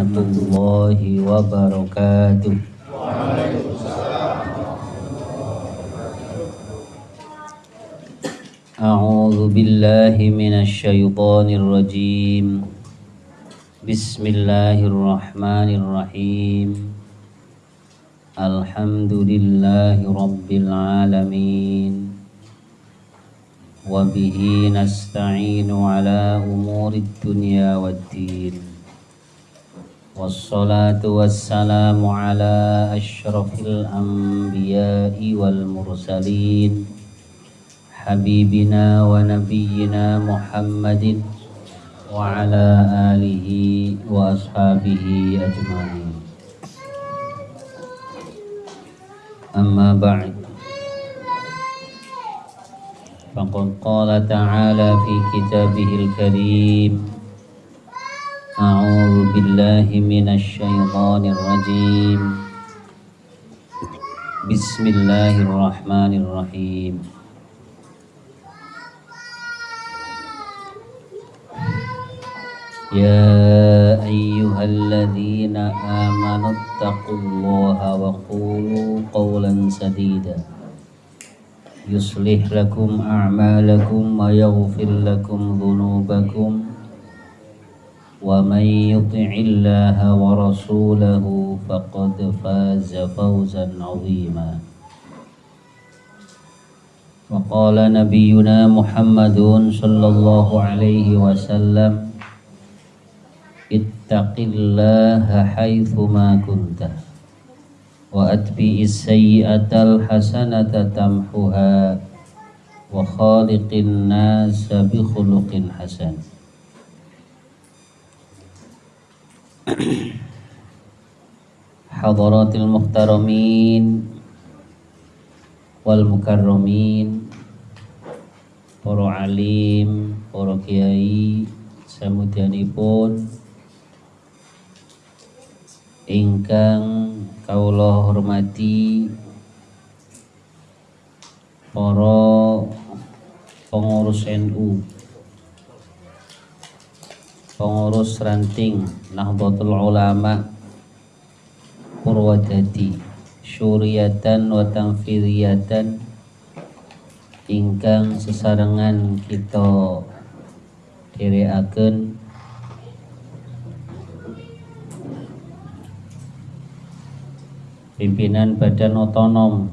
warahmatullahi wabarakatuh أعوذ بالله من الشيطان الرجيم بسم الله الرحمن الرحيم الحمد لله رب العالمين وبه نستعين على أمور الدنيا والدين والصلاة والسلام على أشرف الأنبياء والمرسلين. حبيبنا ونبينا محمد وعلى آله وأصحابه أجمعين. أما بعد. فقد قال تعالى في كتابه الكريم أعوذ بالله من الشيطان الرجيم بسم الله الرحمن الرحيم يا أيها الذين آمنوا اتقوا الله وقولوا قولا سديدا يصلح لكم أعمالكم ويغفر لكم ذنوبكم ومن يطع الله ورسوله فقد فاز فوزا عظيما. وقال نبينا محمد صلى الله عليه وسلم اتق الله حيثما كنت وأتبع السيئة الحسنة تمحها وخالق الناس بخلق حسن. Hadaratil muhtaramin wal mukarramin para alim, para kiai, samudyanipun. Ingkang kaulah hormati para pengurus NU pengurus ranting Nahdlatul Ulama Purwodadi syuriatan wa tanfidiyatan ingkang sesarengan kita dhereaken pimpinan badan otonom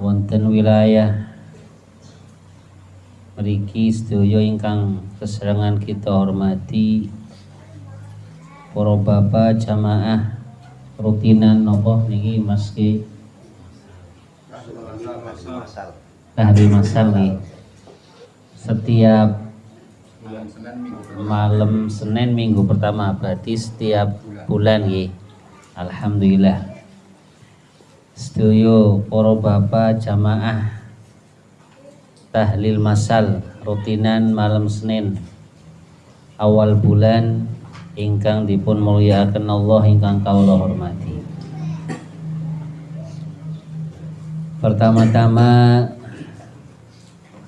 wonten wilayah mriki sedaya ingkang keserangan kita hormati para bapak jamaah rutinan nopo niki Mas Ki? Ahli masal nih setiap malam Senin minggu pertama berarti setiap bulan nih Alhamdulillah. Setuju para bapak jamaah tahlil masal rutinan malam Senin. Awal bulan ingkang dipun mulyakaken Allah ingkang kaula hormati. Pertama-tama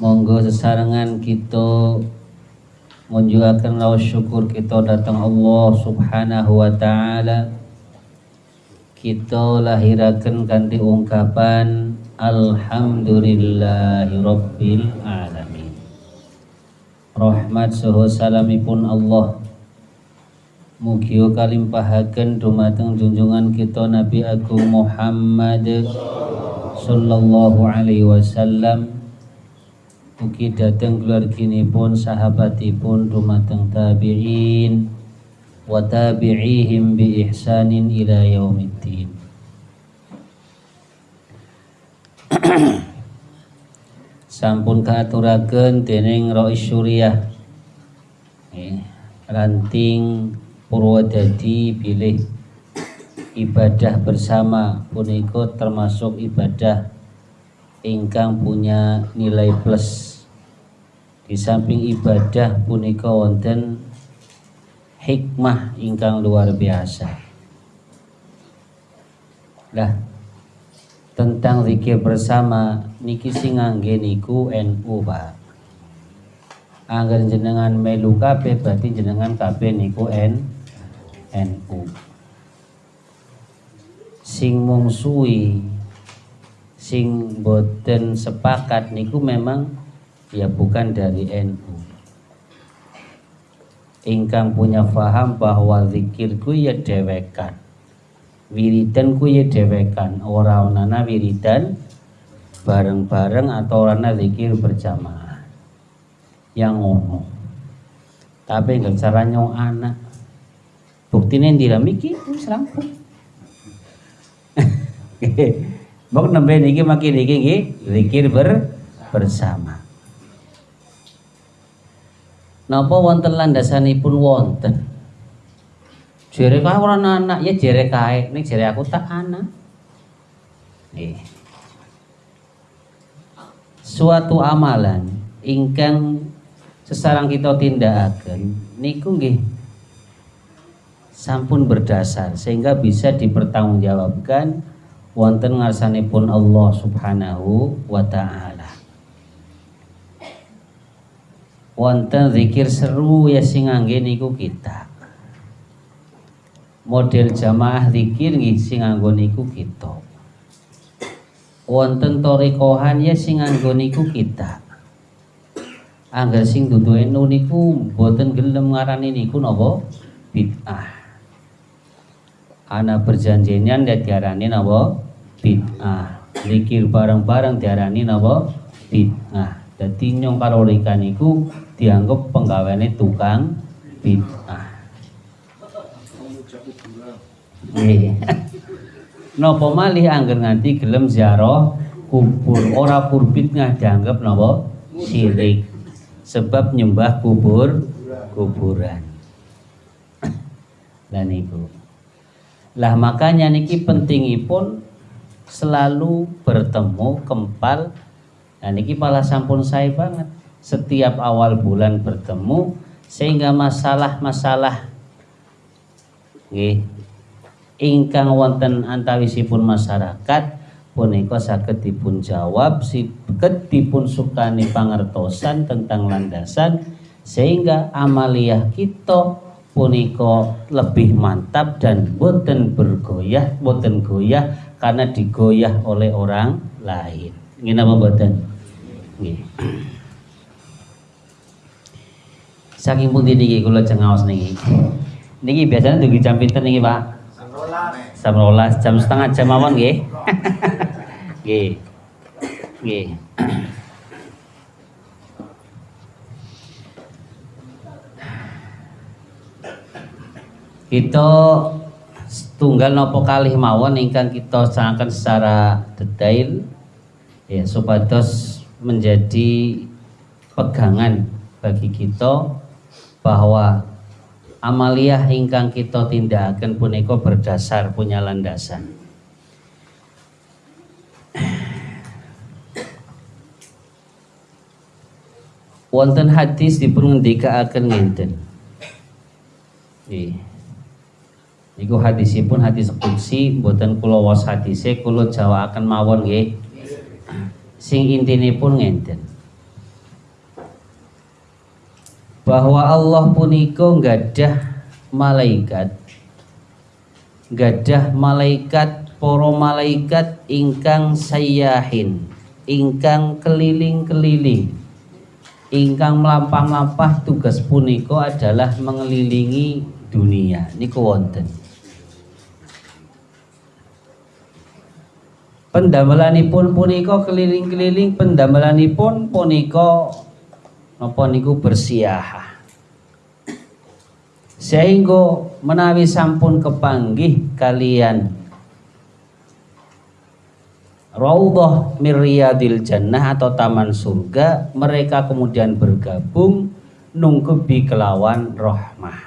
monggo sesarengan kita menjuakan lawas syukur kita datang Allah Subhanahu wa taala. Kita lahirakan ganti ungkapan Alhamdulillahirabbil alamin rahmat saha salamipun Allah. Mugia kalimpahaken dumateng junjungan kita Nabi Agung Muhammad sallallahu alaihi wasallam. Mugi dateng keluarginipun sahabatipun dumateng tabi'in wa tabi'ihim bi ihsanin ila yaumiddin sampun kaaturaken dening Rais Syuriah eh, ranting Purwodadi bilih ibadah bersama punika termasuk ibadah ingkang punya nilai plus. Di samping ibadah punika wonten hikmah ingkang luar biasa. Lah tentang zikir bersama niki sing ngangge niku NU Pak. Angger jenengan melu kabeh berarti jenengan kabeh niku N NU sing mungsuhi sing boten sepakat niku memang ya bukan dari NU ingkang punya faham bahwa zikirku ya dewekan wiridan ku ya dewekan ora onana wiridan bareng-bareng atau orana zikir berjamaah yang ngono tapi nggak cara nyong anak buktinya yang miki wis rampung Bok nembe niki makin niki nggih zikir ber bersama. Napa wonten landasanipun wonten? Jere kae ora anak ya jere kae, ning jere aku tak anak. Nggih. Suatu amalan ingkang sesarang kita tindakaken niku nggih sampun berdasar sehingga bisa dipertanggungjawabkan wonten ngarsanipun Allah Subhanahu wa taala. Wonten zikir seru ya sing ngangge niku kita. Model jamaah zikir nggih sing nganggo niku kita. Wonten torikohan ya sing nganggo niku kita. Angger sing dudu enu niku mboten gelem ngarani niku napa? Bid'ah. Ana perjanjian dan diarani napa? Bid'ah. Zikir bareng-bareng diarani napa? Bid'ah. Dadi nyong kalorikan iku dianggap penggaweane tukang bid'ah. Nggih. Napa malih angger nganti gelem ziarah kubur? Ora purbitngah dianggap napa? Syirik sebab nyembah kubur kuburan. Dan ibu. Lah makanya niki pentingipun selalu bertemu kempal. Dan ini malah sampun saya banget. Setiap awal bulan bertemu sehingga masalah-masalah ingkang wonten antawisipun masyarakat punika saged dipun jawab saged dipun sukani pangertosan tentang landasan sehingga amaliyah kita punika lebih mantap dan boten bergoyah boten goyah karena digoyah oleh orang lain. Ini apa mboten? Nggih. Saking pun niki kula cengaos niki. Niki biasanya dugi jam pinten niki, Pak? Jam 12. Jam setengah jam mawon nggih. Nggih. Nggih. Kita tunggal nopo kalih mawon ingkang kita sangaken secara detail ya supados menjadi pegangan bagi kita bahwa amaliyah ingkang kita tindakan punika berdasar punya landasan wonten hadis dipun ngendikaaken ngenten Iku hadisipun hadis qudsi mboten kula was hadise kula jawaaken mawon nggih. Sing intinipun ngenten. Bahwa Allah punika gadah malaikat. Gadah malaikat para malaikat ingkang sayahin ingkang keliling-keliling. Ingkang melampah-lampah tugas punika adalah mengelilingi dunia. Niku wonten. Pendamelanipun punika keliling-keliling pendamelanipun punika napa niku bersiah sehingga menawi sampun kepanggih kalian Raudhah Miryadil Jannah atau Taman Surga mereka kemudian bergabung nungkebi kelawan rohmah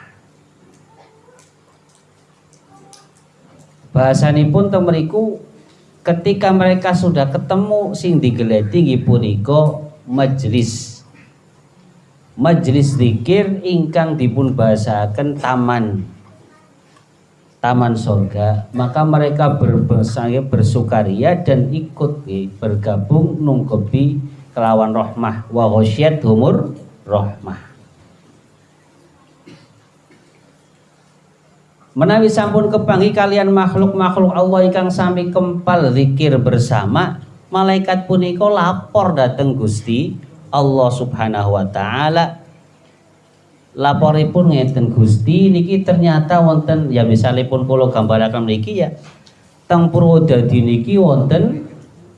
bahasanipun temeriku ketika mereka sudah ketemu sing digeleti nggih punika majelis majelis zikir ingkang dipun bahasaken taman. Taman surga maka mereka berbesaya bersukaria dan ikut bergabung nungkebi kelawan rohmah wa humur rohmah menawi sampun kepangi kalian makhluk-makhluk Allah ingkang sami kempal zikir bersama malaikat punika lapor dateng Gusti Allah Subhanahu wa taala. Laporipun ngeten Gusti niki ternyata wonten ya misalipun kula gambaraken niki ya teng Purwodadi niki wonten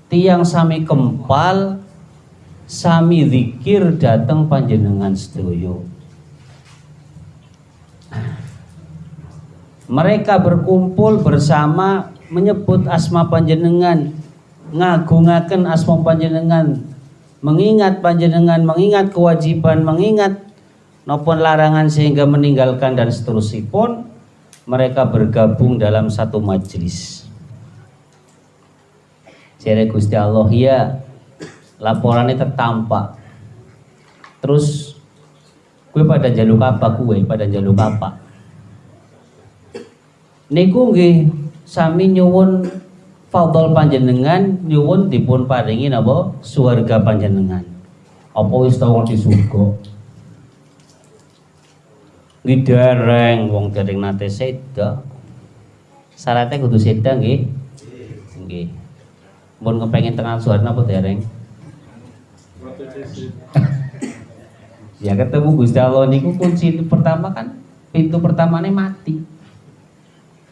tiang sami kempal sami zikir dateng panjenengan sedaya. Mereka berkumpul bersama menyebut asma panjenengan ngagungaken asma panjenengan mengingat panjenengan mengingat kewajiban mengingat maupun larangan sehingga meninggalkan dan seterusnya pun mereka bergabung dalam satu majelis. Jere Gusti Allah ya laporannya tertampak. Terus gue pada jaluk apa gue pada jaluk apa? Niku nggih sami nyuwun fadl panjenengan nyuwun dipun paringi napa suarga panjenengan. Apa wis tau di surga? Ngidereng wong dereng nate seda. Syaratnya kudu seda nggih. Nggih. Mun kepengin tengah suarna apa dereng? ya ketemu Gusti Allah niku kunci pertama kan pintu pertamanya mati.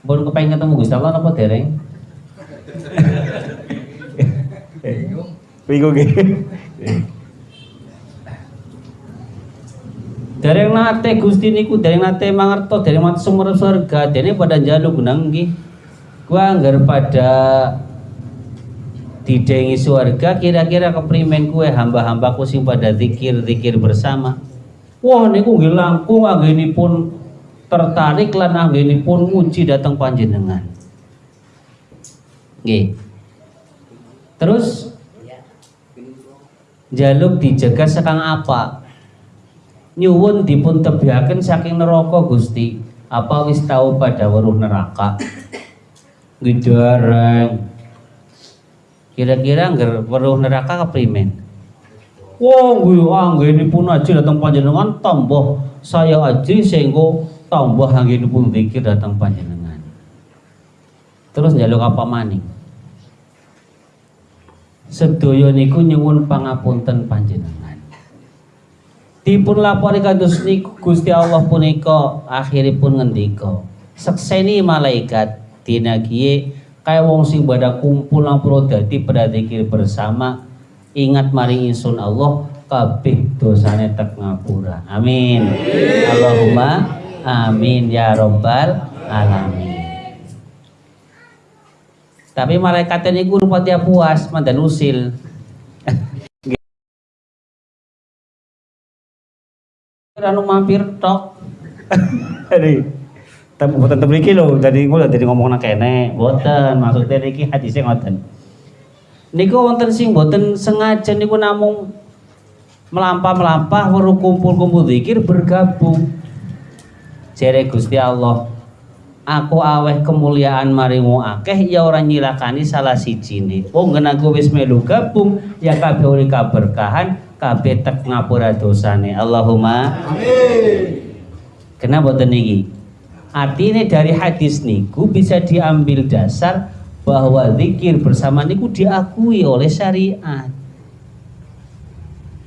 Mun kepengin ketemu Gusti Allah apa dereng? Bingung. Bingung Dereng nate Gusti niku dereng nate mangerto dereng mati sumur surga dene pada njaluk nggih. Gua anggar pada didengi surga kira-kira keprimen kue hamba-hambaku sing pada zikir-zikir bersama. Wah niku nggih langkung anggenipun tertarik lan anggenipun muji datang panjenengan. Nggih. Terus jaluk dijaga sekang apa? nyuwun dipun tebihaken saking neraka Gusti apa wis tahu pada weruh neraka ngidareng kira-kira ngger weruh neraka keprimen Wong oh, pun aja datang panjenengan tambah saya aja sehingga tambah pun zikir datang panjenengan. Terus njaluk apa maning? Sedaya niku nyuwun pangapunten panjenengan. Dipun lapori kados niku Gusti Allah punika akhiripun ngendika sekseni malaikat dina kiye kaya wong sing pada kumpul lampuro dadi pada zikir bersama ingat mari insun Allah kabeh dosane tek ngapura. Amin. Allahumma amin ya robbal alamin tapi malaikat ini guru pati puas mandan usil anu mampir tok. Jadi tapi buatan temriki lho, dari ngono dari ngomong nak kene, boten maksudnya niki hadisnya ngoten. Niku wonten sing boten sengaja niku namung melampah-melampah weruh kumpul-kumpul zikir bergabung. Jere Gusti Allah, aku aweh kemuliaan marimu akeh ya orang nyilakani salah siji ne. Wong oh, aku wis melu gabung ya kabeh uli kaberkahan kabeh tek ngapura dosane. Allahumma amin. Kenapa boten niki? Artinya dari hadis niku bisa diambil dasar bahwa zikir bersama niku diakui oleh syariat.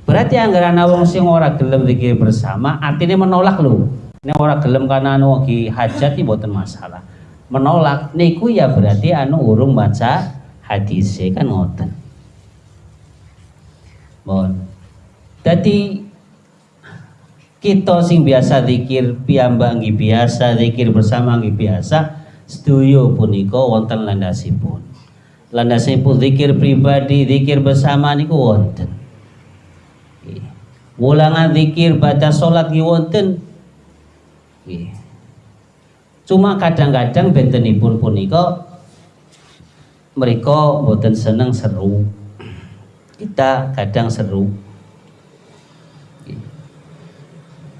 Berarti anggaran wong sing ora gelem zikir bersama artinya menolak lho. Ini ora gelem karena anu lagi hajat iki boten masalah. Menolak niku ya berarti anu urung baca hadis kan ngoten. Bon. Jadi kita sing biasa zikir piyambak nggih biasa zikir bersama nggih biasa setuju punika wonten landasipun. Landasipun zikir pribadi, zikir bersama niku wonten. Wulangan zikir baca salat nggih wonten. Cuma kadang-kadang bentenipun punika mereka boten seneng seru. Kita kadang seru.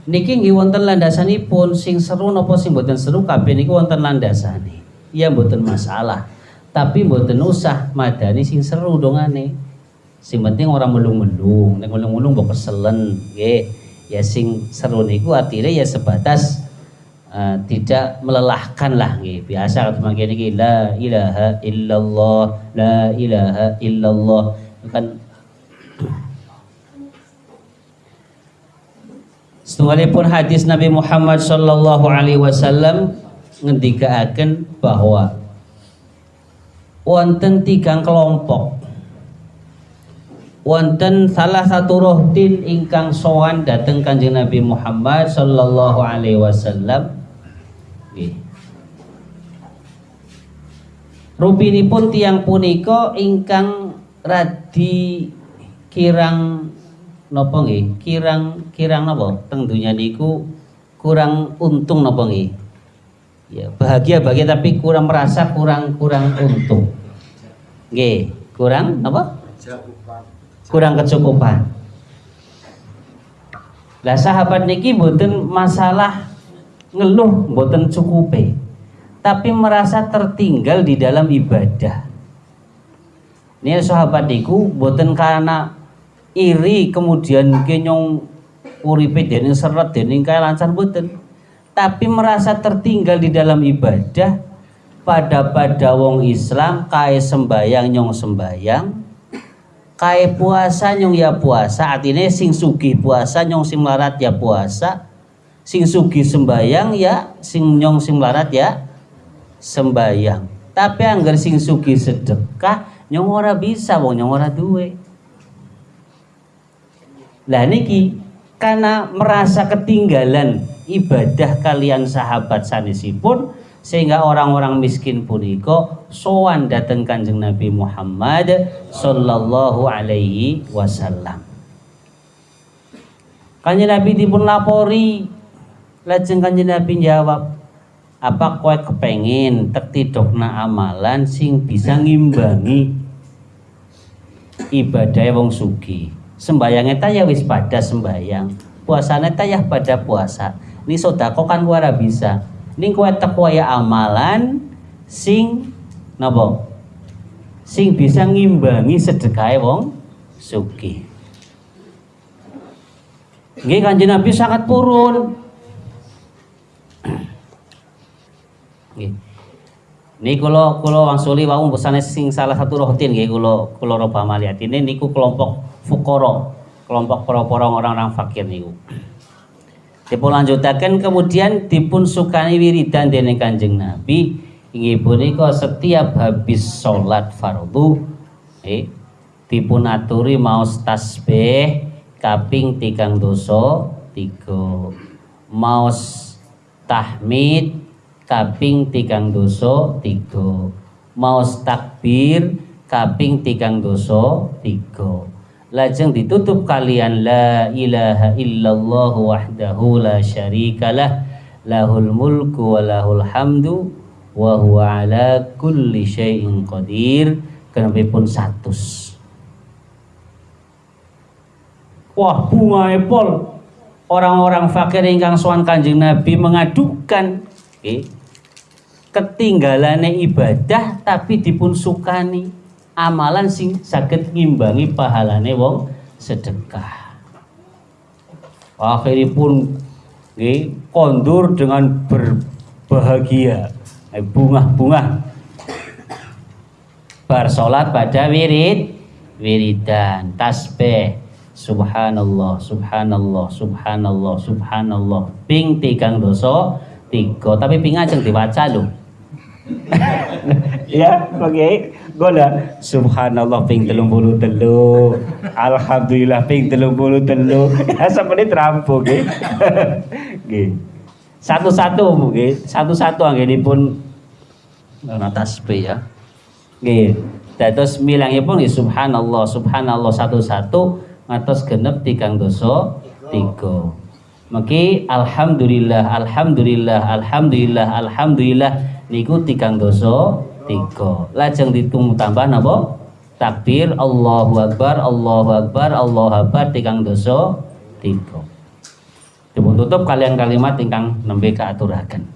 Niki nggih wonten landasanipun sing seru napa sing mboten seru kabeh niku wonten landasane. Ya mboten masalah. Tapi mboten usah madani sing seru dongane. Sing penting orang melung-melung. Nek melung-melung mbok keselen nggih. Ya sing seru niku artinya ya sebatas uh, tidak melelahkan lah gitu. biasa kalau semakin ini la ilaha illallah la ilaha illallah. Kan Setualipun hadis Nabi Muhammad sallallahu alaihi wasallam ngendikaaken bahwa wonten tiga kelompok. Wonten salah satu rohtin ingkang sowan dateng Kanjeng Nabi Muhammad sallallahu alaihi wasallam pun tiang punika ingkang radi kirang napa nggih? Kirang kirang napa? Teng dunya niku kurang untung napa nggih? Ya, bahagia bahagia tapi kurang merasa kurang kurang untung. Nggih, kurang apa? Kurang kecukupan. Lah sahabat niki mboten masalah ngeluh mboten cukupe, tapi merasa tertinggal di dalam ibadah. Ini sahabat niku mboten karena iri kemudian kenyong uripe dening seret dening kaya lancar boten tapi merasa tertinggal di dalam ibadah pada pada wong Islam kaya sembayang nyong sembayang kaya puasa nyong ya puasa artinya sing sugi puasa nyong sing melarat ya puasa sing sugi sembayang ya sing nyong sing melarat ya sembayang tapi anggar sing sugi sedekah nyong ora bisa wong nyong ora duwe lah niki karena merasa ketinggalan ibadah kalian sahabat sanesipun sehingga orang-orang miskin puniko sowan datang kanjeng Nabi Muhammad sallallahu alaihi wasallam. Kanjeng Nabi dipun lapori lajeng kanjeng Nabi jawab apa kowe kepengin tek tidokna amalan sing bisa ngimbangi ibadah wong sugi sembayangnya ta ya wis pada sembayang puasanya ya pada puasa. Ini sodako kan wara bisa. Ini kue ya amalan sing napa? Sing bisa ngimbangi sedekah wong suki Nggih Kanjeng Nabi sangat purun. Nggih. Ini kalau kalau wangsuli wau sing salah satu rohtin nggih kalau kalau roba malihat ini niku kelompok fukoro kelompok orang orang fakir niku. Dipun lanjutaken kemudian dipun sukani wiridan dening Kanjeng Nabi. Inggih punika setiap habis sholat fardu eh dipun aturi maos tasbih kaping tigang doso tiga. Maos tahmid kaping tigang doso tiga. Maos takbir kaping tigang doso tiga. Lajeng ditutup kalian la ilaha illallah wahdahu la syarikalah lahul mulku wa lahul hamdu wa huwa ala kulli syai'in qadir. Kenapa pun satu wah bunga epol. Orang-orang fakir ingkang sowan kanjeng Nabi mengadukan. Okay. Ketinggalannya ibadah tapi dipun sukani. Amalan sing sakit ngimbangi pahalane wong sedekah. Akhiripun nggih kondur dengan berbahagia. Eh, bunga-bunga bar pada wirid wiridan tasbih. Subhanallah subhanallah subhanallah subhanallah. Ping tigang dosa tiga. Tapi ping ajeng diwaca lho ya oke okay. gola subhanallah ping telung bulu telu. Alhamdulillah ping telung bulu telu. Ya sampai terampu gitu satu-satu mungkin satu-satu ini pun tasbih ya. Gitu terus milangnya pun subhanallah subhanallah satu-satu ngatos genep tikang doso tiga. Maki alhamdulillah alhamdulillah alhamdulillah alhamdulillah niku tigang dosa tiga. Lajeng ditunggu tambah napa takbir Allahu Akbar Allahu Akbar Allahu Akbar tigang dosa tiga. Dipun tutup kalian kalimat ingkang nembe kaaturaken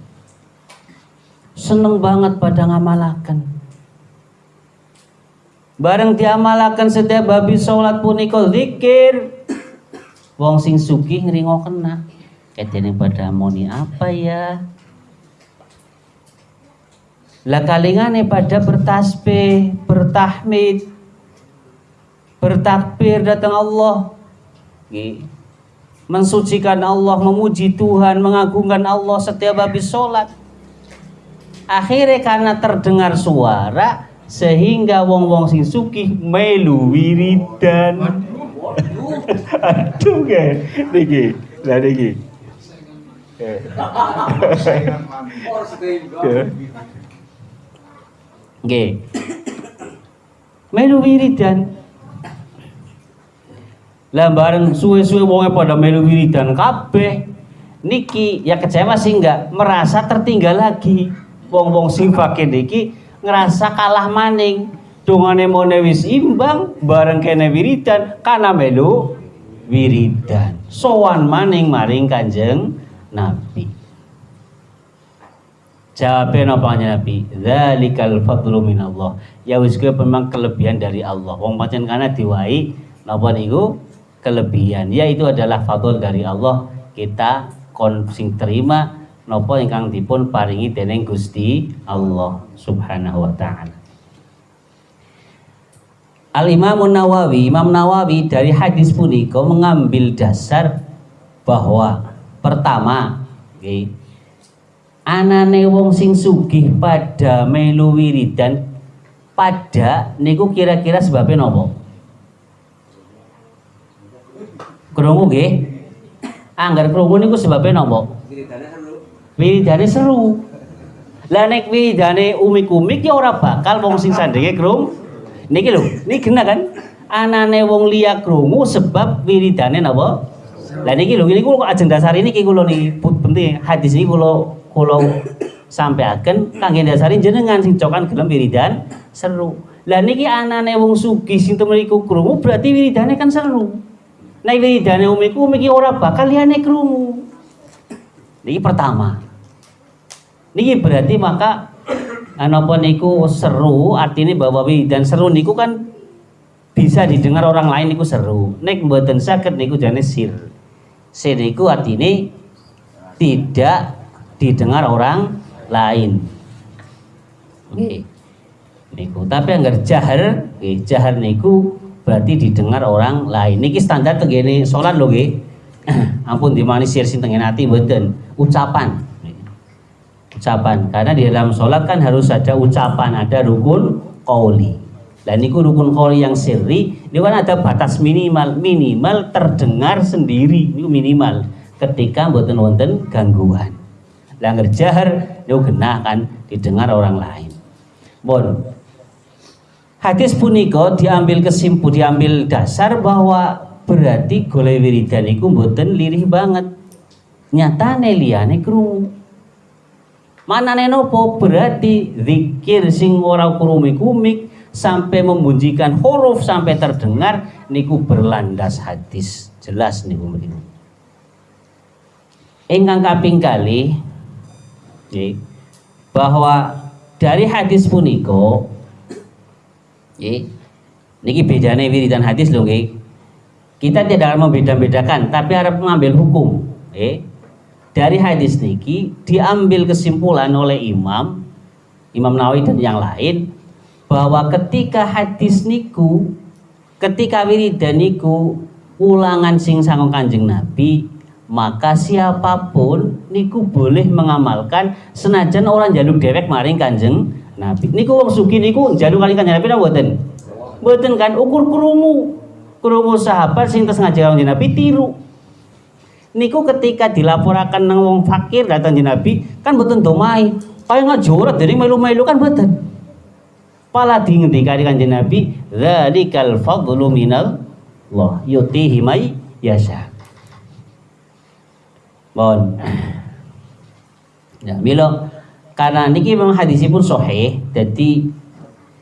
seneng banget pada ngamalaken. Bareng diamalakan setiap babi sholat punika zikir. Wong sing sugih ngringo kena ketene pada moni apa ya lah kalingane pada bertasbih bertahmid bertakbir datang Allah. Mensucikan Allah memuji Tuhan mengagungkan Allah setiap habis sholat. Akhirnya karena terdengar suara sehingga wong-wong sing sugih melu wiridan. Aduh. Ge niki lah niki Nggih. Melu wiridan. Lah bareng suwe-suwe wonge pada melu wiridan kabeh. Niki ya kecewa sih enggak merasa tertinggal lagi. Wong-wong sing fakir niki ngerasa kalah maning. Dungane mone wis imbang bareng kene wiridan kana melu wiridan. Sowan maning maring Kanjeng Nabi. Jawabnya nopanya Nabi, Zalikal fadlu minallah. Ya wis memang kelebihan dari Allah. Wong pancen kana diwai napa niku kelebihan. Ya itu adalah fadl dari Allah. Kita kon sing terima napa ingkang dipun paringi dening Gusti Allah Subhanahu wa taala. Al Imam Nawawi, Imam Nawawi dari hadis punika mengambil dasar bahwa pertama, okay, anane wong sing sugih pada melu wiridan pada niku kira-kira sebabnya nopo? Krungu nggih? Anggar krungu niku sebabnya nopo? Wiridane seru. Lah nek wiridane umik-umik ya ora bakal wong sing sandenge krung. Niki lho niki kena kan? Anane wong liya krungu sebab wiridane napa lah niki lho niki kok ajeng dasar ini kula niki penting hadis ini kula kula sampeaken kangge dasari jenengan sing cokan gelem wiridan seru. Lah niki anane wong sugih sing temeriku krungu berarti wiridane kan seru. Nek wiridane umiku umiki ora bakal liyane krungu. Niki pertama. Niki berarti maka anapa niku seru artinya bahwa wiridan seru niku kan bisa didengar orang lain niku seru. Nek mboten saged niku jane sir. Sir niku artinya tidak didengar orang lain. Oke. Niku. Tapi anggar jahar, jahar niku berarti didengar orang lain. Niki standar tegene salat lho nggih. Ampun dimanisir sing tengen ati mboten. Ucapan. Ucapan. Karena di dalam sholat kan harus ada ucapan, ada rukun qauli. Dan niku rukun qauli yang sirri, ini kan ada batas minimal, minimal terdengar sendiri, niku minimal ketika mboten wonten gangguan langgar jahar itu genah kan didengar orang lain. Bon hadis puniko diambil kesimpulan diambil dasar bahwa berarti golek wiridan iku mboten lirih banget. Nyatane liyane krungu. Manane nopo? Berarti zikir sing ora kumik-kumik sampai membunyikan huruf sampai terdengar niku berlandas hadis. Jelas niku mriku ingkang kaping kali bahwa dari hadis puniko niki bedanya wiridan hadis loh kita tidak akan membeda-bedakan tapi harap mengambil hukum dari hadis niki diambil kesimpulan oleh imam Imam Nawawi dan yang lain bahwa ketika hadis niku ketika wiridan niku ulangan sing sangong kanjeng Nabi maka siapa pun niku boleh mengamalkan senajan orang jaluk dewek maring kanjeng Nabi. Niku wong suki niku jaluk kali kanjeng Nabi mboten? Mboten kan ukur krungu krungu sahabat sing tes ngajar kanjeng Nabi tiru. Niku ketika dilaporkan nang wong fakir datang kanjeng Nabi kan mboten domai. Kaya ngajorat dari melu-melu kan mboten. Pala di kali kanjeng Nabi dzalikal fadlu minal Allah yutihi may yasha Mohon. Ya, milo karena niki memang hadisipun sahih, jadi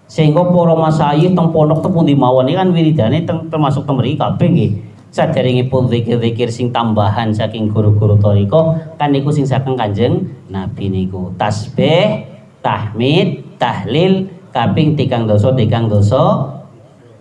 sehingga para masayih teng pondok teng pundi mawon kan wiridane termasuk mriki kabeh nggih. Saderengipun zikir-zikir sing tambahan saking guru-guru thariqah kan niku sing saking Kanjeng Nabi niku. Tasbih, tahmid, tahlil kaping tigang dosa tigang dosa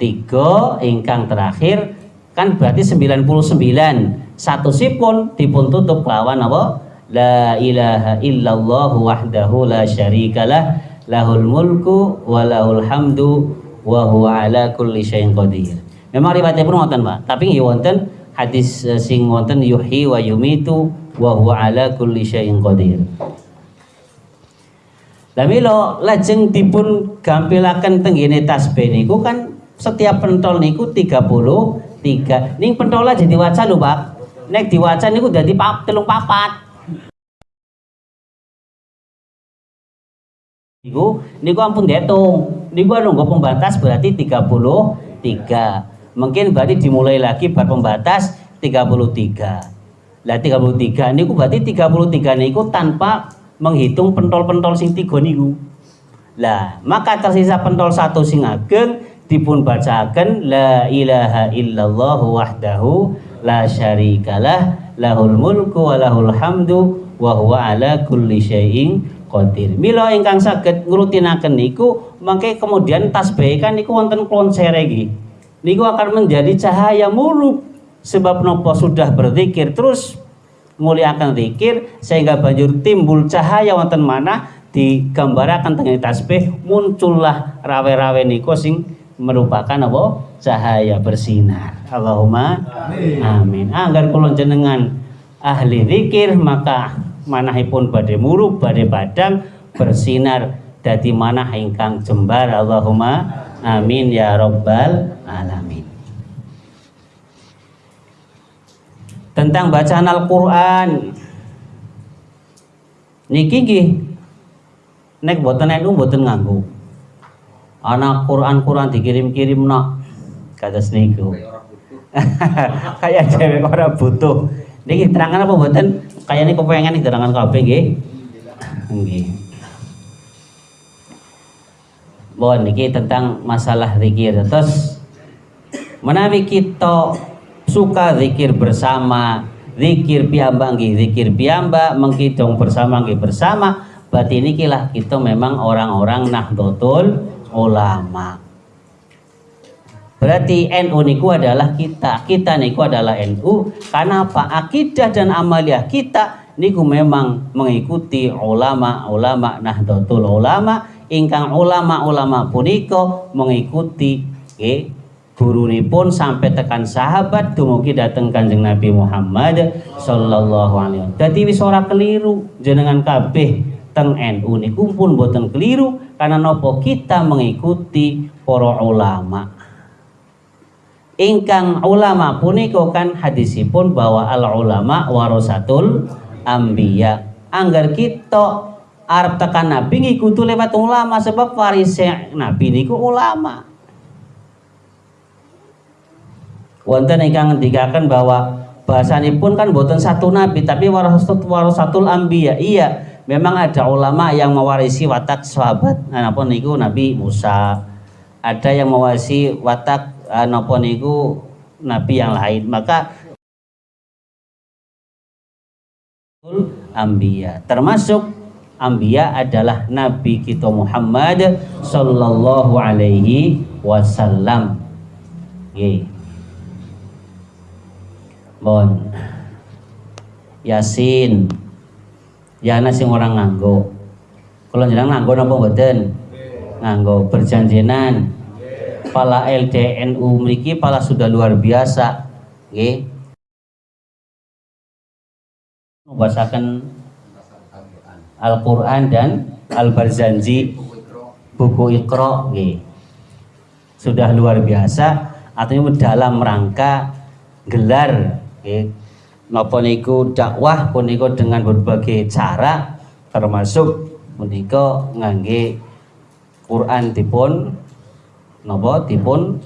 tiga ingkang terakhir kan berarti 99 satu sipun dipun tutup kelawan apa? La ilaha illallah wahdahu la syarikalah lahul mulku wa lahul hamdu wa huwa ala kulli syai'in qadir. Memang riwayatnya pun wonten Pak. Tapi nggih wonten hadis eh, sing wonten yuhyi wa yumitu wa huwa ala kulli syai'in qadir. Lah mila lajeng dipun gampilaken tenggene tasbih niku kan setiap pentol niku 33 ning pentol aja diwaca lho Pak nek diwaca niku dadi pap telung papat. Niku niku ampun dihitung. Niku nunggu pembatas berarti 33 mungkin berarti dimulai lagi bar pembatas 33 lah 33 niku berarti 33 niku tanpa menghitung pentol-pentol sing tiga niku. Lah maka tersisa pentol satu sing ageng dipun bacakan la ilaha illallah wahdahu la syarikalah lahul mulku wa lahul hamdu wa huwa ala kulli syai'in qadir. Mila ingkang saged ngrutinaken niku mangke kemudian tasbih kan niku wonten klonsere iki. Niku akan menjadi cahaya murub sebab nopo sudah berzikir terus muliakan zikir sehingga banjur timbul cahaya wonten mana digambaraken tengene tasbih muncullah rawe-rawe niku sing merupakan apa cahaya bersinar Allahumma amin, amin. agar kula jenengan ahli zikir maka manahipun badhe murub badhe padang bersinar dadi manah ingkang jembar. Allahumma amin ya rabbal alamin. Tentang bacaan Al-Qur'an. Niki nggih nek boten nek boten nganggo anak Quran-Quran dikirim-kirim nak kata seniku kayak cewek orang butuh niki terangan apa buatan kayak ini kepengen nih terangan kabeh nggih nggih Bon, niki tentang masalah zikir. Terus menawi kita suka zikir bersama, zikir piyambak nggih zikir piyambak, mengkidong bersama nggih bersama, berarti lah kita memang orang-orang nahdlatul ulama. Berarti NU niku adalah kita. Kita niku adalah NU karena apa? Akidah dan amaliah kita niku memang mengikuti ulama-ulama Nahdlatul Ulama ingkang ulama-ulama puniko mengikuti guru pun sampai tekan sahabat dumugi dateng Kanjeng Nabi Muhammad sallallahu alaihi wasallam. Dadi wis ora keliru jenengan kabeh teng NU niku pun boten keliru karena nopo kita mengikuti para ulama ingkang ulama puniko kan hadisipun bahwa al ulama warasatul ambiya anggar kita Arab tekan Nabi ngikuti lewat ulama sebab waris Nabi niku ulama. Wonten ingkang ngendikaken bahwa pun kan boten satu nabi tapi warasatul warasatul ambiya iya memang ada ulama yang mewarisi watak sahabat. Napa niku Nabi Musa? Ada yang mewarisi watak napa niku nabi yang lain. Maka ambia termasuk ambia adalah nabi kita Muhammad sallallahu alaihi wasallam. Nggih Bon Yasin. Ya ana sing orang nganggo. Kalau jenengan nganggo napa mboten? Nganggo berjanjinan pala LDNU mriki pala sudah luar biasa nggih. Membacakan Al-Qur'an dan Al-Barzanji buku Iqra nggih. Sudah luar biasa artinya dalam rangka gelar nggih. Napa niku dakwah punika dengan berbagai cara termasuk punika ngangge Quran dipun napa? Dipun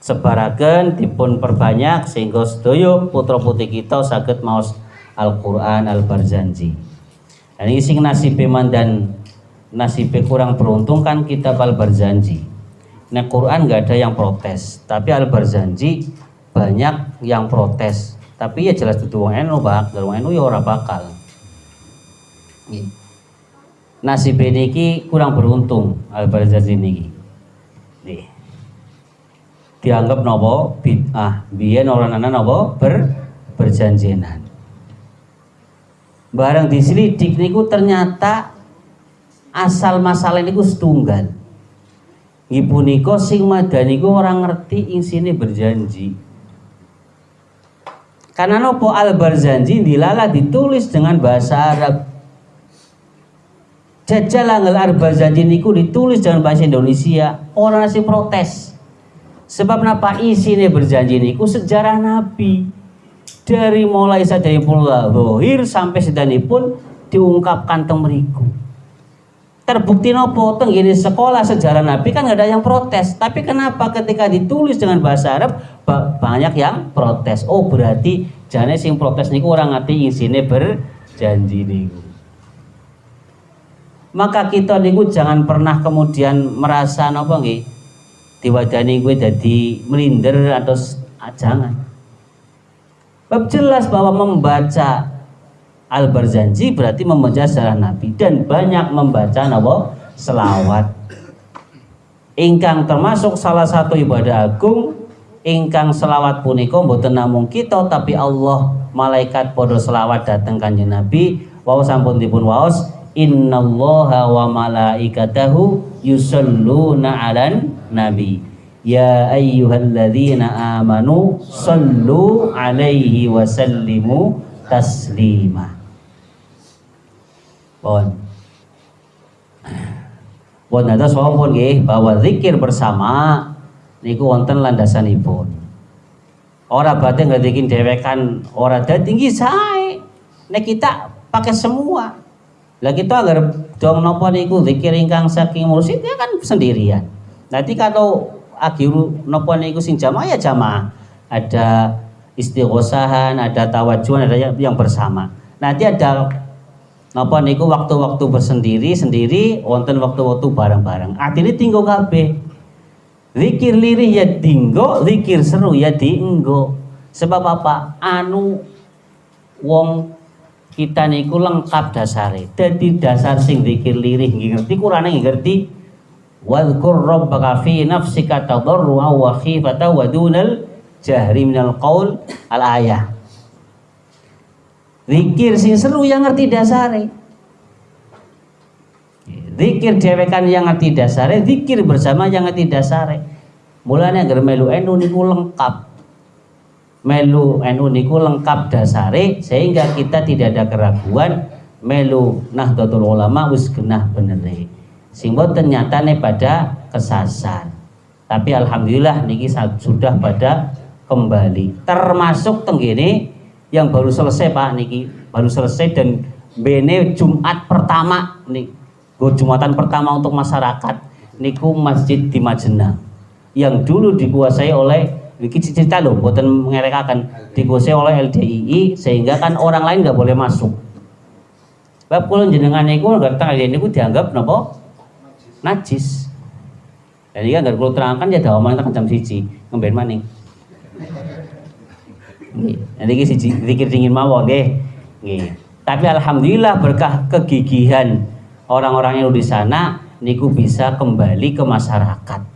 sebaraken dipun perbanyak sehingga sedaya putra putri kita saged maos Al-Qur'an Al-Barzanji. Dan ini sing nasib dan nasib kurang beruntung kan kita Al-Barzanji. Nah Quran nggak ada yang protes, tapi Al-Barzanji banyak yang protes. Tapi ya jelas itu wong NU bak wong NU ya ora bakal. Nasib niki kurang beruntung Al-Barzanji niki nih dianggap nopo bid'ah. Biyen orang anak nopo ber berjanjinan. Barang diselidik niku ternyata asal masalah niku setunggal. Ibu niko sing madani ku orang ngerti ing sini berjanji. Karena nopo al berjanji dilala ditulis dengan bahasa Arab jajal angel al berjanji niku ditulis dengan bahasa Indonesia orang nasi protes. Sebab napa isine berjanji niku? Sejarah Nabi. Dari mulai pula lahir sampai sedanipun diungkapkan teng meriku terbukti nopo teng ini sekolah sejarah Nabi kan nggak ada yang protes. Tapi kenapa ketika ditulis dengan bahasa Arab banyak yang protes? Oh berarti jane sing protes niku orang ngerti isine berjanji niku maka kita niku jangan pernah kemudian merasa nopo nggih? Diwadani gue jadi melinder atau ah, jangan. Bab jelas bahwa membaca Al-Barzanji berarti membaca sejarah Nabi dan banyak membaca nawa selawat. Ingkang termasuk salah satu ibadah agung ingkang selawat punika mboten namung kita tapi Allah malaikat podo selawat datang kanjeng Nabi. Wau sampun dipun waos innallaha wa malaikatahu yusalluna 'alan nabi Ya ayyuhalladzina amanu sallu alaihi wa sallimu taslima Pun. Pun ada pun nggih bahwa zikir bersama niku wonten landasanipun. Ora berarti ngedikin dewekan ora dadi tinggi sae. Nek kita pakai semua. Lah kita agar dong nopo niku zikir ingkang saking mursyid ya kan sendirian. Nanti kalau akhiru nopo niku sing jamaah ya jamaah. Ada istighosahan, ada tawajuan, ada yang bersama. Nanti ada Napa niku waktu-waktu bersendiri sendiri wonten waktu-waktu bareng-bareng. Artinya tinggal kabeh. Zikir lirih ya tinggo, zikir seru ya dienggo. Sebab apa? Anu wong kita niku lengkap dasare. Dadi dasar sing zikir lirih ngerti Qur'ane ngerti. Wadhkur rabbaka fi nafsika tadarru'a wa khifata wa dunal jahri minal qaul al ayah. Zikir sing seru yang ngerti dasare. Zikir dewekan yang ngerti dasare, zikir bersama yang ngerti dasare. Mulanya agar melu enu niku lengkap. Melu enu niku lengkap dasare sehingga kita tidak ada keraguan melu Nahdlatul Ulama wis genah benere. Sing boten nyatane pada kesasar. Tapi alhamdulillah niki sudah pada kembali. Termasuk tenggene yang baru selesai Pak niki baru selesai dan bene Jumat pertama nih Jumatan pertama untuk masyarakat niku masjid di Majena yang dulu dikuasai oleh niki cerita loh buatan mengerekakan dikuasai oleh LDII sehingga kan orang lain nggak boleh masuk Bab kula jenengan niku ngerti ini niku dianggap napa najis. Dan kan kalau terangkan ya dawaman tekan jam siji ngemben maning. Nanti iki siji zikir dingin mawon. Nggih. Tapi alhamdulillah berkah kegigihan orang-orang yang di sana niku bisa kembali ke masyarakat.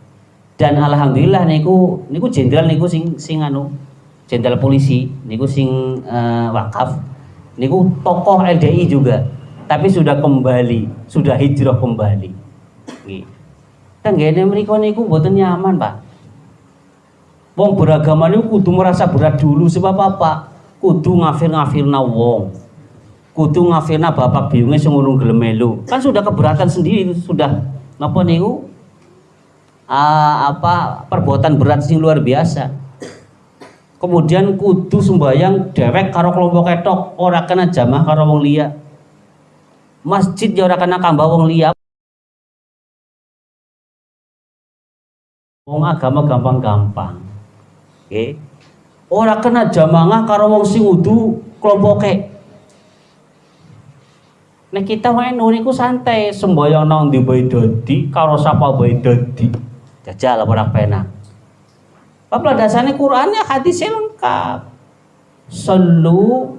Dan alhamdulillah niku niku jenderal niku sing sing anu jenderal polisi niku sing uh, wakaf niku tokoh LDI juga tapi sudah kembali sudah hijrah kembali kan mereka niku mboten nyaman Pak Wong beragama ini kudu merasa berat dulu sebab apa? Kudu ngafir-ngafirna wong. Kudu ngafirna bapak biungnya sing urung gelem melu. Kan sudah keberatan sendiri sudah napa niku? Uh, apa perbuatan berat sing luar biasa. Kemudian kudu sembayang dewek karo kelompok ketok, ora kena jamah karo wong liya. Masjid ya ora kena kambah wong liya. Wong agama gampang-gampang. Okay. Ora kena jamangah karo wong sing wudu kelompoke. Nek kita wae niku santai semboyong nang ndi bae dadi karo sapa bae dadi. Jajal ora penak. Bapak dasarnya Quran ya hadisnya lengkap. Sallu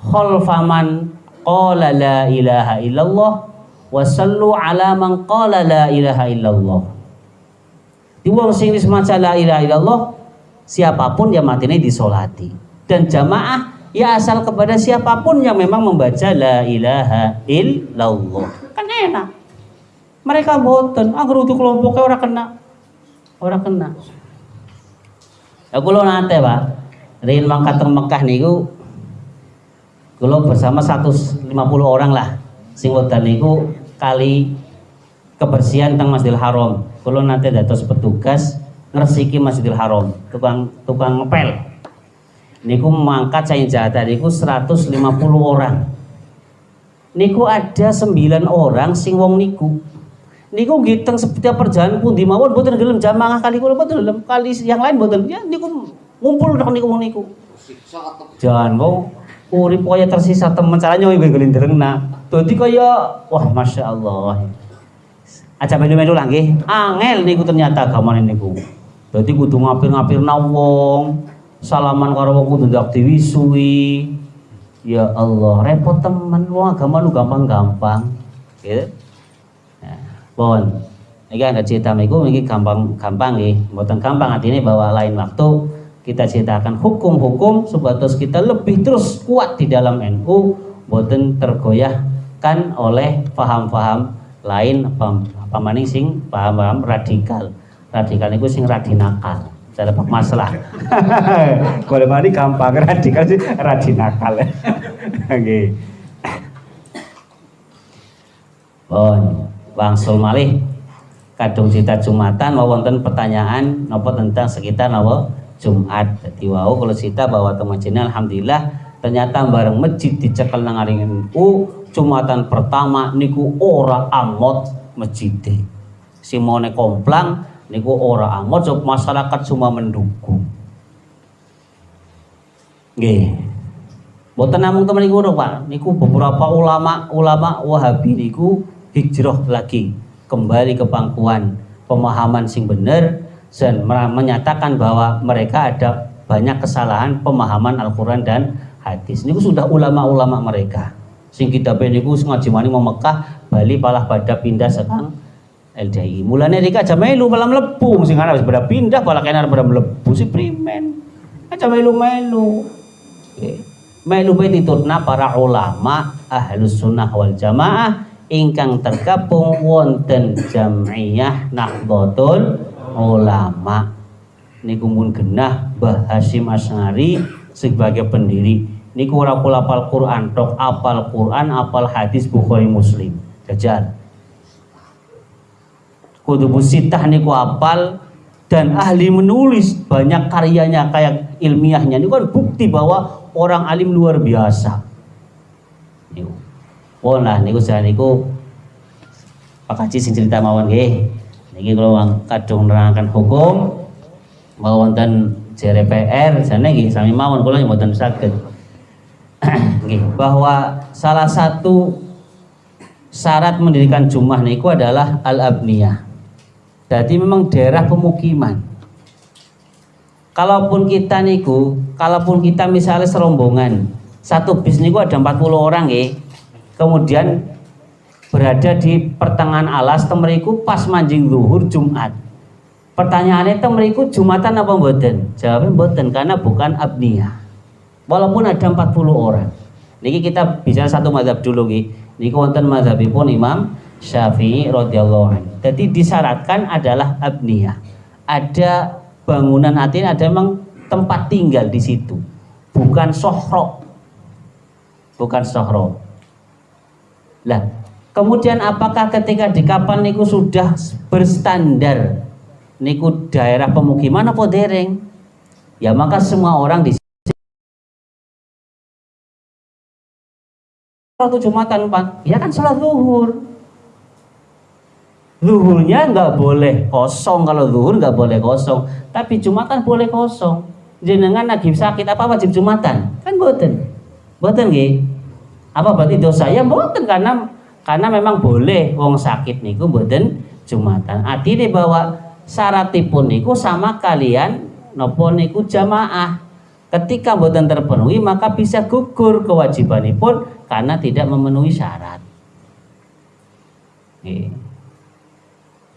khalfaman qala la ilaha illallah wa sallu ala man qala la ilaha illallah. Di wong sing maca la ilaha illallah siapa pun yang matine disolati dan jamaah ya asal kepada siapa pun yang memang membaca la ilaha illallah kan enak mereka boten. Agar untuk kelompoknya orang kena. Orang kena. Aku lo nate pak. Rin mangkat teng Mekah niku kalau bersama 150 orang lah sing wedan niku kali kebersihan teng Masjidil Haram. Kalau nanti dados petugas ngersiki Masjidil Haram. Tukang tukang ngepel. Niku mangkat saya jatah niku 150 orang. Niku ada 9 orang sing wong niku niku giteng setiap perjalanan pun di mawon boten gelem jamaah kali kula boten gelem kali yang lain boten ya niku ngumpul tok niku niku. Jangan mau urip kaya tersisa temen caranya ibu gelindereng nah dadi kaya wah masya Allah aja melu-melu lagi angel niku ternyata agamane niku. Dadi kudu ngapir-ngapir wong salaman karo wong kudu ndak diwisui. Ya Allah, repot teman wong agama lu gampang-gampang. Gitu. Bon. Iki ada cerita miku iki gampang-gampang nggih. Mboten gampang artinya bahwa lain waktu kita ceritakan hukum-hukum supados kita lebih terus kuat di dalam NU mboten tergoyahkan oleh paham-paham lain paham pamaning sing paham-paham radikal. Radikal niku sing radinakal cara masalah boleh mani gampang radikal sih radinakal oke bon wangsul malih. Kadung cita jumatan mau wonten pertanyaan nopo tentang sekitar nopo Jumat. Jadi wau kalau cita bahwa teman alhamdulillah ternyata bareng masjid dicekel nang u jumatan pertama niku ora amot masjid simone komplang niku ora amat so masyarakat semua mendukung. Nggih. Boten namung temen niku Pak, niku beberapa ulama ulama Wahabi niku hijrah lagi kembali ke pangkuan pemahaman sing bener dan menyatakan bahwa mereka ada banyak kesalahan pemahaman Al-Quran dan hadis. Niku sudah ulama-ulama mereka. Sing kita niku ngaji mani mau Mekah, Bali palah pada pindah sekarang LDI. Mulanya dika aja melu malam lebu, sing ana pada pindah pala kena pada melebu si primen. Aja melu melu. Melu ditutna para ulama ahlus sunnah wal jamaah ingkang tergabung wonten jamiyah Nahdlatul Ulama. Niku mun genah Mbah Hasyim Asngari sebagai pendiri. Niku ora kula apal Quran, tok apal Quran, apal hadis Bukhari Muslim. Jajal kutubu sitah niku apal dan ahli menulis banyak karyanya kayak ilmiahnya ini kan bukti bahwa orang alim luar biasa niku oh nah niku saya niku Pak Haji sing cerita mawon nggih niki kalau kadung nerangkan hukum mau wonten JRPR sana nggih sami mawon kula mboten saged nggih bahwa salah satu syarat mendirikan jumlah niku adalah al-abniyah jadi memang daerah pemukiman. Kalaupun kita niku, kalaupun kita misalnya serombongan, satu bis niku ada 40 orang ya. Kemudian berada di pertengahan alas temeriku pas manjing zuhur Jumat. Pertanyaannya temeriku Jumatan apa mboten? Jawabnya mboten karena bukan abniyah. Walaupun ada 40 orang. Niki kita bicara satu madhab dulu nggih. Niki wonten madhabipun Imam Syafi'i radhiyallahu anhu. Jadi disyaratkan adalah abniyah. Ada bangunan hati ada memang tempat tinggal di situ. Bukan sohro. Bukan sohro. Lah, kemudian apakah ketika di kapal niku sudah berstandar niku daerah pemukiman apa dereng? Ya maka semua orang di waktu Jumatan Pak, ya kan sholat zuhur Zuhurnya nggak boleh kosong kalau zuhur nggak boleh kosong. Tapi jumatan boleh kosong. Jenengan lagi sakit apa wajib jumatan? Kan boten. Boten nggih. Apa berarti dosa? Ya boten karena karena memang boleh wong sakit niku boten jumatan. Artinya bahwa syaratipun niku sama kalian nopo niku jamaah. Ketika boten terpenuhi maka bisa gugur kewajibanipun karena tidak memenuhi syarat.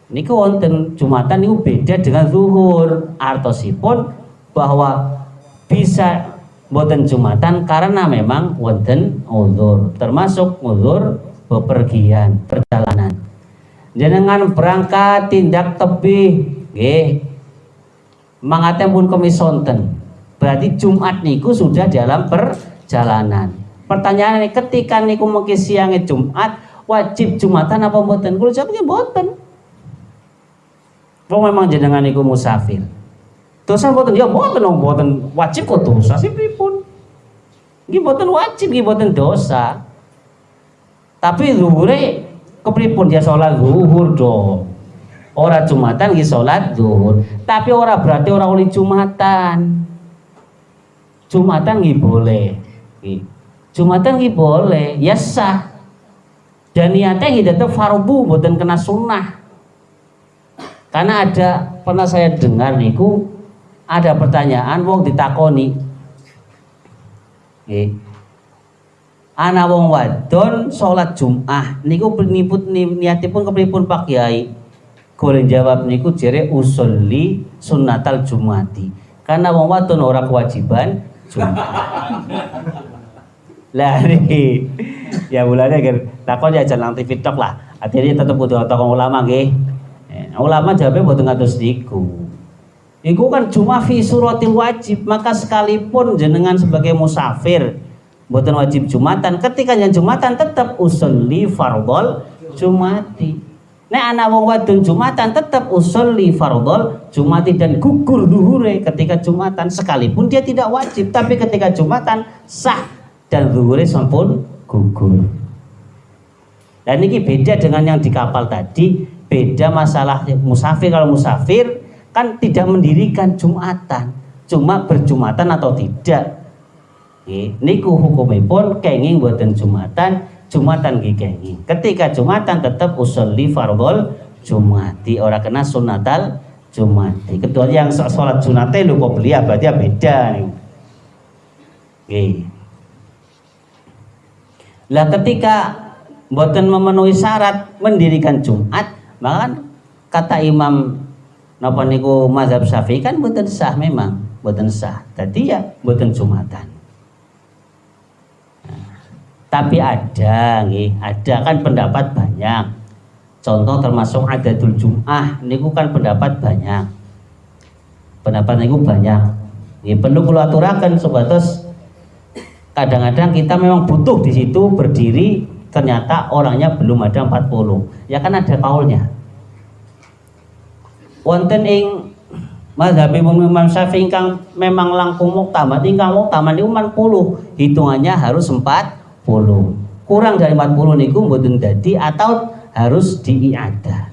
Niku wonten Jumatan niku beda dengan zuhur artosipun bahwa bisa boten Jumatan karena memang wonten uzur termasuk uzur bepergian perjalanan. Jenengan berangkat tindak tebih nggih. Mangate pun kemisonten. Berarti Jumat niku sudah dalam perjalanan. Pertanyaan ini ketika niku mungkin siangnya Jumat wajib Jumatan apa mboten? Kula jawab nggih mboten. Wong memang jenengan niku musafir. Dosa mboten? Ya mboten mboten wajib kok dosa sih mboten wajib mboten dosa. Tapi zuhure kepripun ya sholat zuhur dong? Ora jumatan nggih sholat zuhur. Tapi ora berarti ora oleh jumatan. Jumatan nggih boleh. Jumatan boleh ya sah. Dan niatnya nggih tetep fardu mboten kena sunnah. Karena ada pernah saya dengar niku ada pertanyaan wong ditakoni nggih ana wong wadon salat Jumat niku peniput niatipun kepripun Pak Kiai? Golek jawab niku jere usolli sunnatal Jumati karena wong wadon ora kewajiban Jumat lah ini ya bulannya kan takon ya jalan TV tok lah. Akhirnya tetap butuh tokoh ulama nggih. Eh, ulama jawabnya butuh ngatus niku Iku kan cuma fi suratil wajib, maka sekalipun jenengan sebagai musafir buatan wajib Jumatan, ketika yang Jumatan tetap usulli fardol Jumati. Nek anak wong wadon Jumatan tetap usulli fardol Jumati dan gugur duhure ketika Jumatan sekalipun dia tidak wajib, tapi ketika Jumatan sah dan duhure sampun gugur. Dan ini beda dengan yang di kapal tadi, beda masalah musafir kalau musafir kan tidak mendirikan Jumatan cuma berjumatan atau tidak. Niku hukumipun kenging buatan Jumatan Jumatan kenging. Ketika Jumatan tetap usulli fardol Jumati orang kena sunatal Jumati. Kecuali yang sholat sunate lu kok beli berarti beda nih lah ketika buatan memenuhi syarat mendirikan Jumat maka kata Imam napa niku mazhab Syafi'i kan mboten sah memang, mboten sah. Tadi ya mboten Jumatan. Tapi ada nggih, ada kan pendapat banyak. Contoh termasuk adatul Jum'ah niku kan pendapat banyak. Pendapat niku banyak. Ini perlu kula aturaken sebatas kadang-kadang kita memang butuh di situ berdiri ternyata orangnya belum ada 40 ya kan ada kaulnya wonten ing mazhab Imam Syafi'i ingkang memang langkung muktamad. Ingkang muktamad niku 40 hitungannya harus 40 kurang dari 40 niku mboten dadi atau harus diiada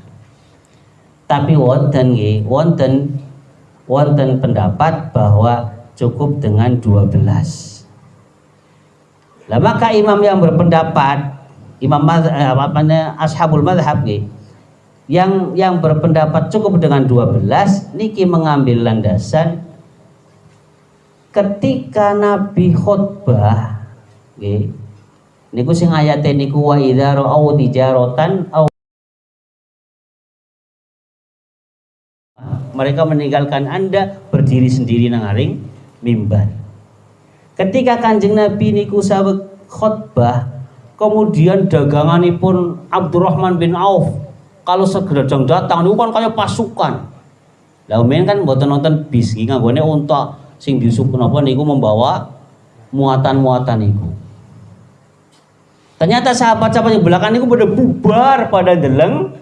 tapi wonten nggih wonten wonten pendapat bahwa cukup dengan 12 lah maka imam yang berpendapat imam mazhab, eh, apa ashabul madhab nggih yang yang berpendapat cukup dengan 12 niki mengambil landasan ketika Nabi khutbah nggih niku sing ayate niku wa idza ra'au tijaratan au mereka meninggalkan Anda berdiri sendiri nang aring mimbar. Ketika Kanjeng Nabi niku saweg khutbah kemudian daganganipun Abdurrahman bin Auf kalau segedang datang itu kan kayak pasukan. Lah umen kan buat nonton bis. Iki nganggone unta sing disuk napa niku membawa muatan-muatan niku. Ternyata sahabat-sahabat yang belakang niku pada bubar pada deleng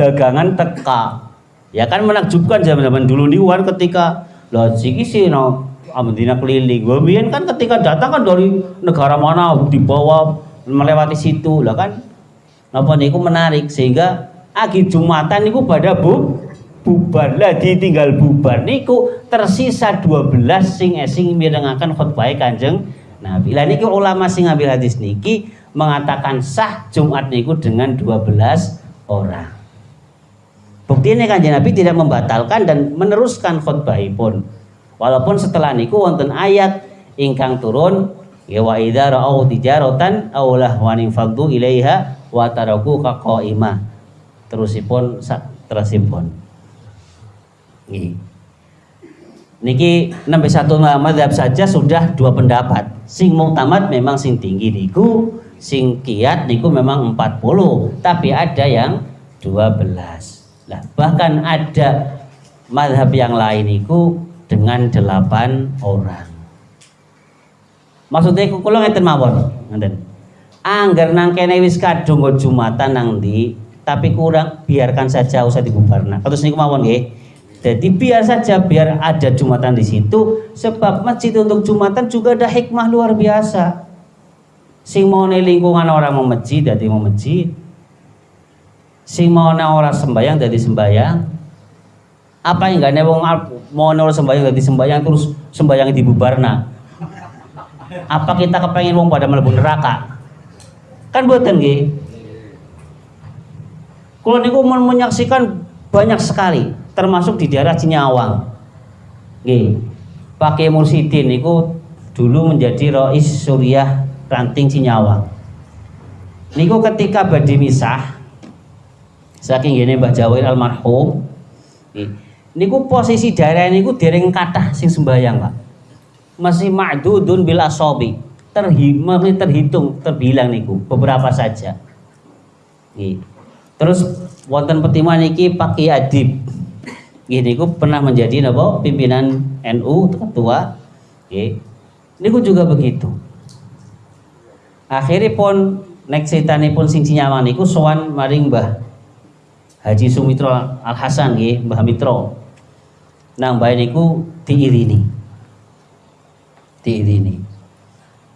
dagangan teka. Ya kan menakjubkan zaman-zaman dulu nih kan ketika lah siki sih no Amdina keliling. Gue kan ketika datang kan dari negara mana dibawa melewati situ. Lah kan napa niku menarik sehingga agi Jumatan niku pada bu bubar lah ditinggal bubar niku tersisa 12 sing esing mirengaken khutbah Kanjeng Nabi. Lah niki ulama sing ngambil hadis niki mengatakan sah Jumat niku dengan 12 orang. Bukti ini Kanjeng Nabi tidak membatalkan dan meneruskan khutbahipun. Walaupun setelah niku wonten ayat ingkang turun ya wa idza ra'au tijaratan aw lahwan ilaiha wa taraku qa'imah terusipun terusipun Nih. Niki nembe satu madhab saja sudah dua pendapat. Sing muktamad memang sing tinggi niku, sing kiat niku memang 40, tapi ada yang 12 lah bahkan ada madhab yang lain itu dengan delapan orang. Maksudnya kalau ngeten mawon ngeten. Anggar nang kene wis kadung jumatan nang di tapi kurang biarkan saja usah dibubarna terus niku mawon nggih. Jadi biar saja biar ada jumatan di situ sebab masjid untuk jumatan juga ada hikmah luar biasa. Sing mau lingkungan orang mau masjid jadi mau masjid. Sing mau orang sembayang jadi sembayang apa yang gak wong mau orang sembayang jadi sembayang terus sembayang dibubarna apa kita kepengen wong pada mlebu neraka? Kan buatan nggih kalau niku menyaksikan banyak sekali termasuk di daerah Cinyawang. Nggih. Pakai Mursidin niku dulu menjadi rois Suriah ranting Cinyawang. Niku ketika badi misah saking gini Mbah Jawir almarhum niku posisi daerah niku dereng kathah sing sembayang Pak. Masih ma'dudun bil asobi. Terhitung terhitung terbilang niku beberapa saja. Nih. Terus wonten pertimbangan niki Pak Adib Gini, niku pernah menjadi napa pimpinan NU ketua Nggih. niku juga begitu akhirnya pun nek pun sing nyaman niku sowan maring Mbah Haji Sumitro Al Hasan nggih, Mbah Mitro. Nang bae niku diirini. Diirini.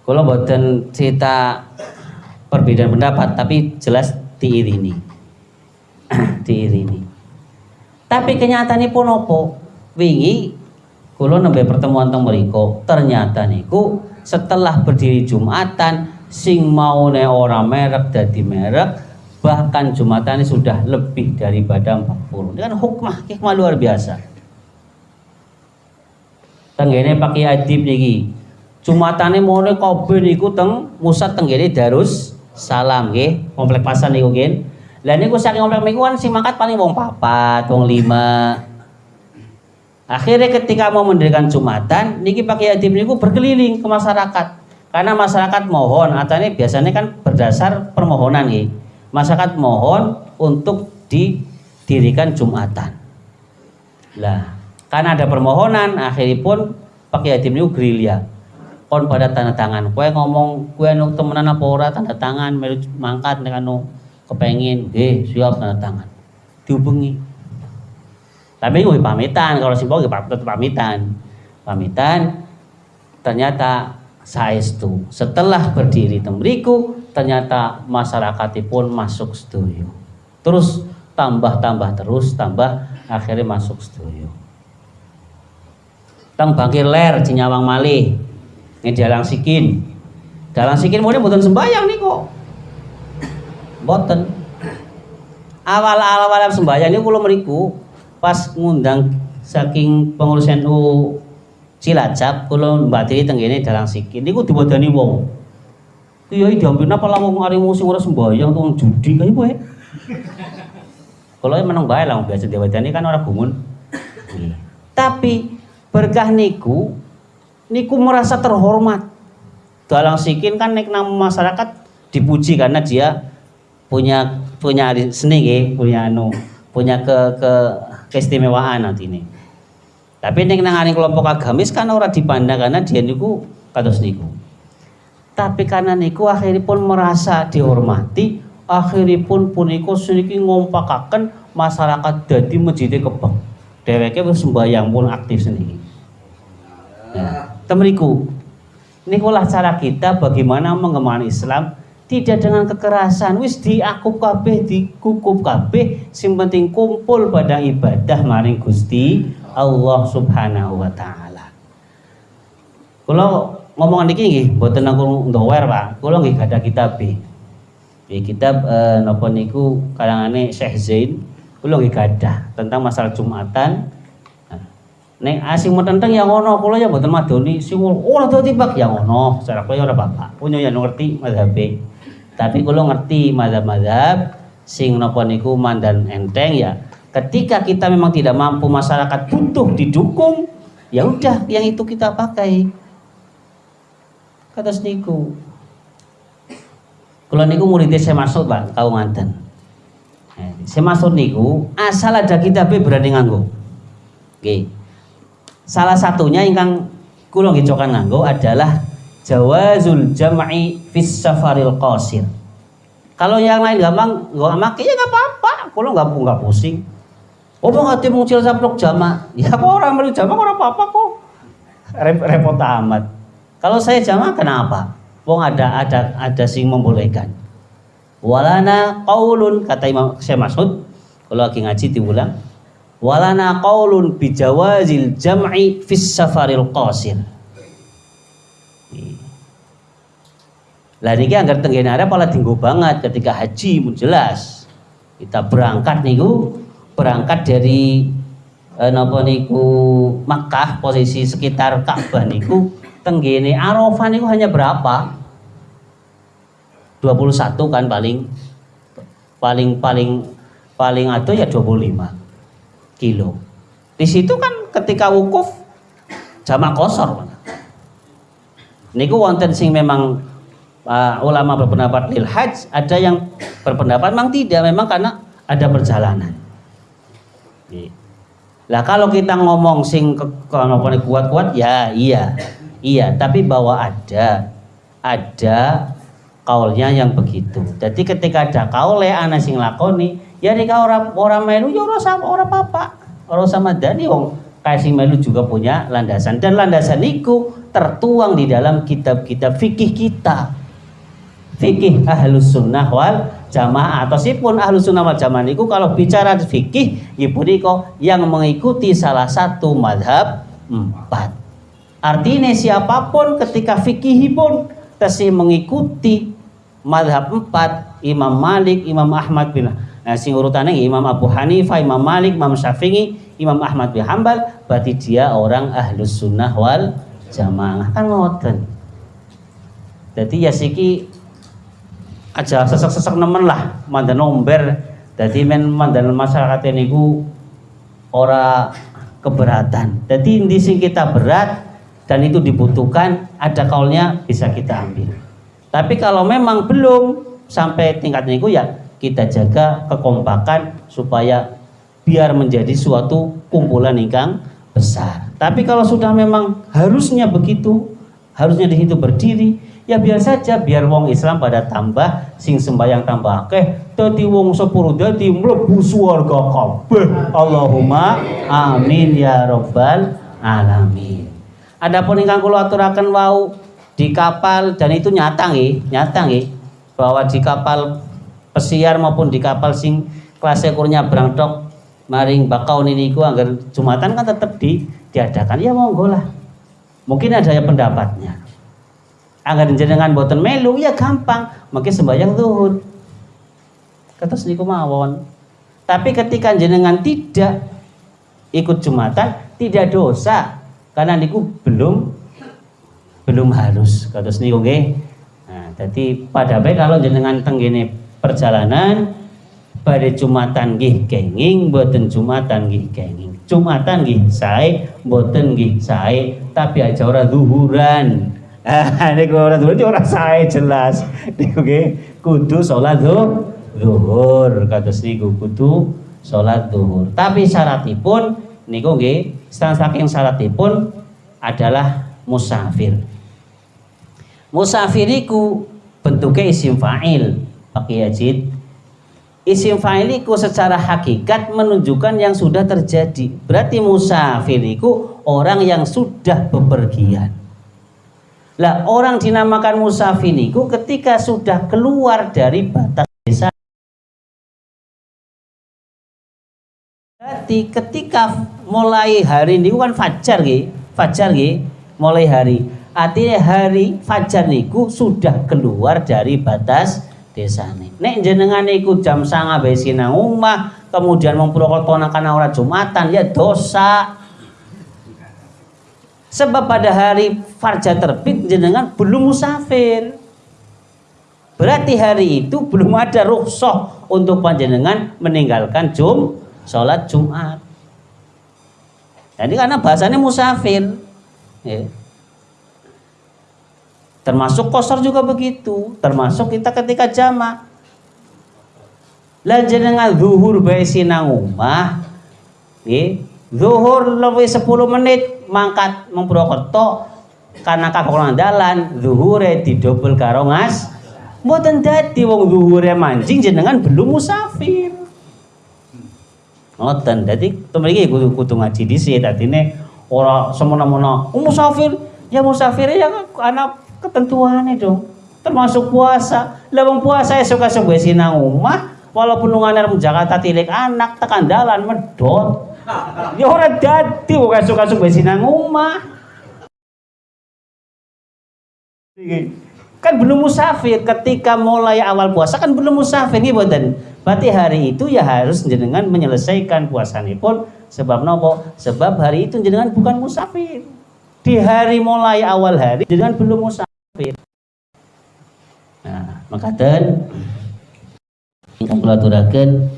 Kalau boten cerita perbedaan pendapat tapi jelas diirini. diirini. Tapi kenyataannya pun opo? Wingi kalau nembe pertemuan teng mriko ternyata niku setelah berdiri Jumatan sing mau ne orang merek dadi merek bahkan Jumatan sudah lebih daripada 40 ini kan hukmah hikmah luar biasa tenggene pakai adib niki Jumatan ini mau kabeh niku teng musat tenggene Darus Salam nggih komplek pasar niku nggih lah niku saking niku kan sing mangkat paling wong papat wong lima akhirnya ketika mau mendirikan Jumatan niki pakai adib niku berkeliling ke masyarakat karena masyarakat mohon atau ini biasanya kan berdasar permohonan nih masyarakat mohon untuk didirikan Jumatan. Lah, karena ada permohonan, akhirnya pun pakai yatim itu gerilya. Kon pada tanda tangan. Kue ngomong, kue nuk temenan apa ora tanda tangan, mangkat dengan nu kepengin, eh siap tanda tangan. Dihubungi. Tapi gue pamitan, kalau simpel gue tetap pamitan. Pamitan, ternyata saya itu setelah berdiri tembriku ternyata masyarakat pun masuk setuju terus tambah-tambah terus tambah akhirnya masuk setuju tang bangkir ler cinyawang malih ini dalang sikin dalang sikin mulai buatan sembayang nih kok boten awal-awal sembayang ini kalau meriku pas ngundang saking pengurus NU Cilacap kalau mbak Tiri tenggene dalang sikin niku dibodani wong Kiai diambil apa lah wong arimu sing ora sembahyang tuh judi kae kowe. Kalau menang bae lah biasa ini kan orang gumun. Tapi berkah niku niku merasa terhormat. Dalang sikin kan nek nama masyarakat dipuji karena dia punya punya seni ya, punya anu, punya ke ke keistimewaan nanti ini. Tapi nek nang kelompok agamis kan orang dipandang karena dia niku kados niku. Tapi karena niku akhiripun merasa dihormati akhiripun puniko sedikit ngompakaken masyarakat dadi masjid kebang dheweke wis sembahyang pun aktif sendiri nah, temeriku nikulah cara kita bagaimana mengemban Islam tidak dengan kekerasan wis diakup kabeh dikukup kabeh sing penting kumpul pada ibadah maring Gusti Allah Subhanahu wa taala kalau ngomongan niki nggih mboten aku ndower Pak. Kula nggih gadah kitab. Nggih kitab eh, napa niku karangane Syekh Zain kula nggih gadah tentang masalah Jumatan. Nah, nek asing tentang yang ngono kula ya mboten madoni sing ora dadi Pak yang ngono. Secara kula ya ora bapak. Punya yang ngerti mazhab Tapi kula ngerti mazhab-mazhab sing napa niku mandan enteng ya. Ketika kita memang tidak mampu masyarakat butuh didukung, ya udah yang itu kita pakai kata niku kalau niku muridnya saya masuk pak kau mantan Saya maksud niku asal ada kitab berani nganggo. Oke. Salah satunya ingkang kula nggih nganggo adalah jawazul jam'i fis safaril qasir. Kalau yang lain gampang nggak make ya nggak apa-apa. Kulo nggak nggak pusing. Oh mau ngati mungcil saplok jama. Ya kok orang melu jama orang apa-apa kok. Repot amat. Kalau saya jama kenapa? Wong ada ada ada sing membolehkan. Walana qaulun kata Imam Syekh Mas'ud kalau lagi ngaji diulang. Walana qaulun bijawazil jam'i fis safaril qasir. Lah niki anggar tenggene arep malah tinggu banget ketika haji mun jelas. Kita berangkat niku berangkat dari eh, napa niku Makkah posisi sekitar Ka'bah niku tenggene Arafah niku hanya berapa? 21 kan paling paling paling paling atau ya 25 kilo. Di situ kan ketika wukuf jamak kosor. Niku wonten sing memang uh, ulama berpendapat lil hajj, ada yang berpendapat memang tidak, memang karena ada perjalanan. Lah kalau kita ngomong sing kalau kuat-kuat ya iya. Iya, tapi bahwa ada ada kaulnya yang begitu. Jadi ketika ada kaul ya anak sing lakoni, ya nika orang orang melu ya orang sama orang papa, orang sama dani wong kasih melu juga punya landasan dan landasan itu tertuang di dalam kitab-kitab fikih kita. Fikih ahlus sunnah wal jamaah atau sipun ahlus sunnah wal jamaah niku kalau bicara fikih ibu yang mengikuti salah satu madhab empat Artinya siapa pun ketika fikih pun tesi mengikuti madhab empat Imam Malik, Imam Ahmad bin Nah, sing urutannya Imam Abu Hanifah, Imam Malik, Imam Syafi'i, Imam Ahmad bin Hambal, berarti dia orang ahlus sunnah wal jamaah kan ngoten. Jadi ya siki aja sesek-sesek nemen lah mandan nomber. Jadi men mandan masyarakat ini ku ora keberatan. Jadi di sing kita berat dan itu dibutuhkan ada kaulnya bisa kita ambil tapi kalau memang belum sampai tingkat itu ya kita jaga kekompakan supaya biar menjadi suatu kumpulan ingkang besar. Tapi kalau sudah memang harusnya begitu harusnya di situ berdiri ya biar saja biar wong Islam pada tambah sing sembayang tambah akeh dadi wong sepuluh dadi mlebu swarga kabeh. Allahumma amin ya rabbal alamin. Adapun ingkang kula aturaken wau di kapal dan itu nyata nggih, nyata nggih bahwa di kapal pesiar maupun di kapal sing kelas ekornya berangtok maring bakau niku agar Jumatan kan tetap di diadakan. Ya monggo lah. Mungkin ada yang pendapatnya. Agar jenengan boten melu ya gampang, mungkin sembahyang zuhur. Kata niku mawon. Tapi ketika jenengan tidak ikut Jumatan, tidak dosa karena niku belum belum harus kata niku nggih nah jadi pada baik kalau jenengan tenggene perjalanan pada Jumatan nggih kenging boten Jumatan nggih kenging. Jumatan nggih sae boten nggih sae. Tapi aja ora zuhuran. Ah niku ora zuhur ora sae jelas. Niku nggih kudu salat zuhur. Kata niku kudu salat zuhur. Tapi syaratipun niku nggih saking syaratipun adalah musafir. Musafiriku bentuknya isim fa'il pakai ajid. Isim fa'iliku secara hakikat menunjukkan yang sudah terjadi. Berarti musafiriku orang yang sudah bepergian. Lah orang dinamakan musafiriku ketika sudah keluar dari batas desa Berarti ketika mulai hari ini kan fajar gitu, fajar gitu, mulai hari. Artinya hari fajar niku sudah keluar dari batas desa nih. Nek jenengan niku jam sanga besi nang omah, kemudian memprokotonakan orang Jumatan ya dosa. Sebab pada hari fajar terbit jenengan belum musafir. Berarti hari itu belum ada rukhsah untuk panjenengan meninggalkan Jum sholat Jumat. Jadi karena bahasanya musafir. Ya. Termasuk kosor juga begitu. Termasuk kita ketika jama. Lah jenengan zuhur bae sinang omah. Nggih, zuhur lebih 10 menit mangkat meng Purwokerto karena kakak dalan zuhure didobel karo ngas mboten dadi wong zuhure mancing jenengan belum musafir ngoten dadi temen iki kudu kudu ngaji dhisik dadine ora semena-mena oh, musafir ya musafir ya ana ketentuannya dong. Termasuk puasa. Lah wong puasa ya suka-suka sinang omah? Walaupun nungane Jakarta tilik anak tekan dalan medot ya ora dadi wong suka-suka sinang omah. Kan belum musafir. Ketika mulai awal puasa kan belum musafir nih boten berarti hari itu ya harus jenengan menyelesaikan puasa pun sebab nopo? Sebab hari itu jenengan bukan musafir. Di hari mulai awal hari jenengan belum musafir nah maka dan ingkang kula aturaken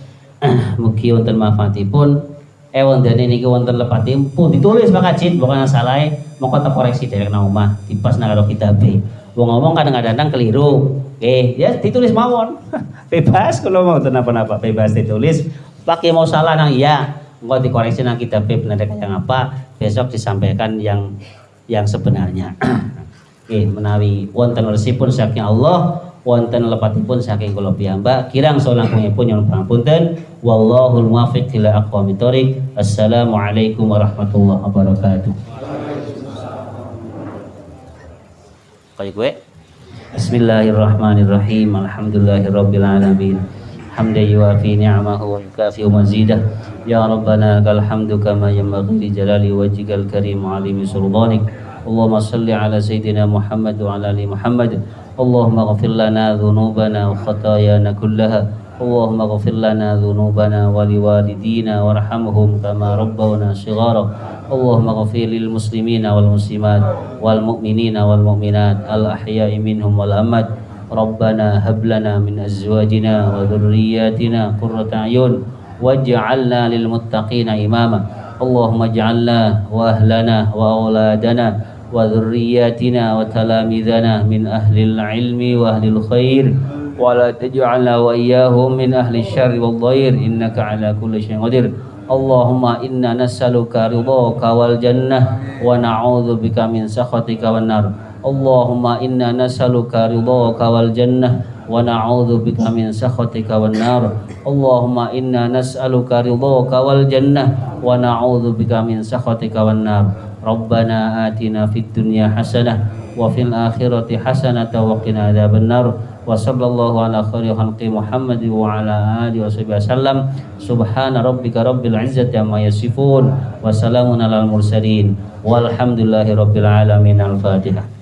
mugi wonten manfaatipun eh wonten niki wonten lepatipun ditulis Pak Kajit bukan salah kota koreksi dari nang omah dipas nang karo kitabe Wong ngomong kadang-kadang keliru. Oke, ya ditulis mawon. bebas kalau mau kenapa-napa, bebas ditulis. Pakai mau salah nang iya, mau dikoreksi nang kita benar yang apa, besok disampaikan yang yang sebenarnya. Oke, menawi wonten resipun saking Allah, wonten lepatipun saking kula piyambak, kirang pun yang pangapunten. Wallahul muwaffiq ila aqwamit thoriq. Assalamualaikum warahmatullahi wabarakatuh. kayak gue Bismillahirrahmanirrahim Alhamdulillahirabbil alamin hamdan yuafi ni'amahu wa yukafi mazidah ya rabbana lakal hamdu kama yanbaghi li jalali wajhikal karim alimi sultanik Ala sayyidina Muhammad wa ala ali Muhammad Allahumma ghafir lana dhunubana wa khatayana kullaha اللهم اغفر لنا ذنوبنا ولوالدينا وارحمهم كما ربونا صغارا. اللهم اغفر للمسلمين والمسلمات والمؤمنين والمؤمنات الأحياء منهم والأموات. ربنا هب لنا من أزواجنا وذرياتنا قرة أعين واجعلنا للمتقين إماما. اللهم اجعلنا وأهلنا وأولادنا وذرياتنا وتلاميذنا من أهل العلم وأهل الخير. ولا تجعلنا وإياهم من أهل الشر والضير. إنك على كل شيء قدير. اللهم إنا نسألك رضاك والجنة ونعوذ بك من سخطك والنار. Allahumma inna nas'aluka ridhaka wal jannah wa na'udzu bika min sakhatika wan nar. Allahumma inna nas'aluka ridhaka wal jannah wa na'udzu bika min sakhatika wan nar. Rabbana atina fid dunya hasanah wa fil akhirati hasanah wa qina adhaban nar. Wa sallallahu ala khairi khalqi Muhammad wa ala alihi wa sahbihi wasallam. Subhana rabbika rabbil izzati amma yasifun wa salamun alal mursalin. Walhamdulillahi rabbil alamin. Al-fatihah